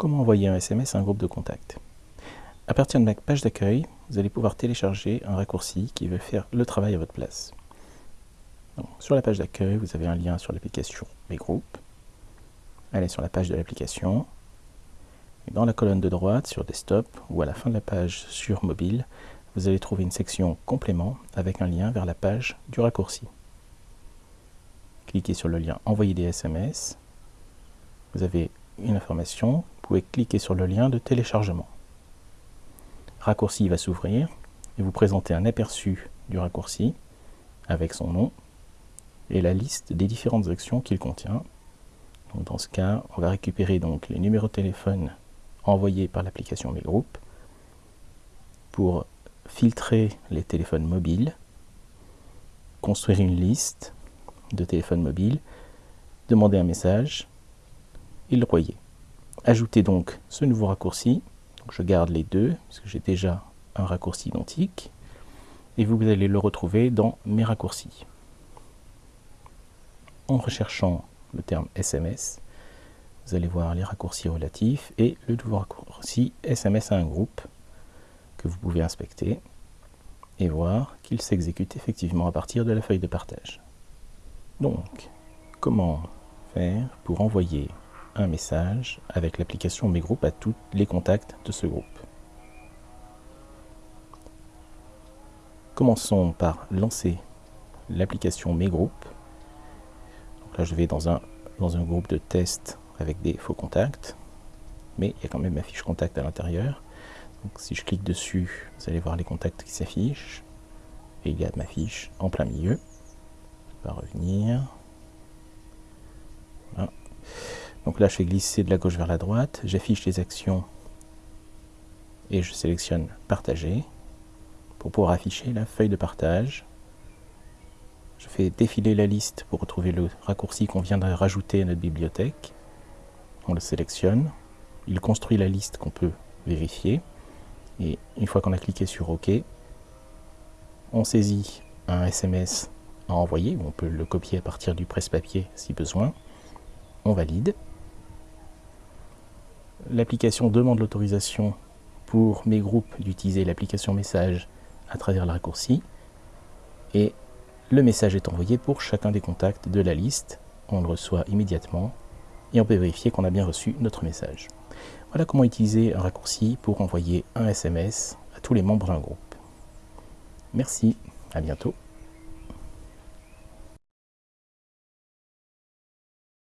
Comment envoyer un SMS à un groupe de contacts À partir de ma page d'accueil, vous allez pouvoir télécharger un raccourci qui va faire le travail à votre place. sur la page d'accueil, vous avez un lien sur l'application Mes groupes. Allez sur la page de l'application. Dans la colonne de droite, sur Desktop, ou à la fin de la page sur mobile, vous allez trouver une section Complément avec un lien vers la page du raccourci. Cliquez sur le lien Envoyer des SMS. Vous avez une information, pouvez cliquer sur le lien de téléchargement. Raccourci va s'ouvrir et vous présenter un aperçu du raccourci avec son nom et la liste des différentes actions qu'il contient. dans ce cas, on va récupérer donc les numéros de téléphone envoyés par l'application Mes groupes pour filtrer les téléphones mobiles, construire une liste de téléphones mobiles, demander un message, et le royer. Ajoutez donc ce nouveau raccourci. je garde les deux, puisque j'ai déjà un raccourci identique. Et vous allez le retrouver dans mes raccourcis. En recherchant le terme SMS, vous allez voir les raccourcis relatifs et le nouveau raccourci SMS à un groupe que vous pouvez inspecter et voir qu'il s'exécute effectivement à partir de la feuille de partage. Donc, comment faire pour envoyer un message avec l'application Mes groupes à tous les contacts de ce groupe. Commençons par lancer l'application Mes groupes. là, je vais dans un, groupe de test avec des faux contacts, mais il y a quand même ma fiche contact à l'intérieur. Si je clique dessus, vous allez voir les contacts qui s'affichent. Et il y a ma fiche en plein milieu. Je vais revenir. Donc là, je fais glisser de la gauche vers la droite, j'affiche les actions et je sélectionne Partager pour pouvoir afficher la feuille de partage. Je fais défiler la liste pour retrouver le raccourci qu'on vient de rajouter à notre bibliothèque. On le sélectionne, il construit la liste qu'on peut vérifier. Et une fois qu'on a cliqué sur OK, on saisit un SMS à envoyer, on peut le copier à partir du presse-papier si besoin. On valide l'application demande l'autorisation pour mes groupes d'utiliser l'application message à travers le raccourci et le message est envoyé pour chacun des contacts de la liste. On le reçoit immédiatement et on peut vérifier qu'on a bien reçu notre message. Voilà comment utiliser un raccourci pour envoyer un SMS à tous les membres d'un groupe. Merci, à bientôt.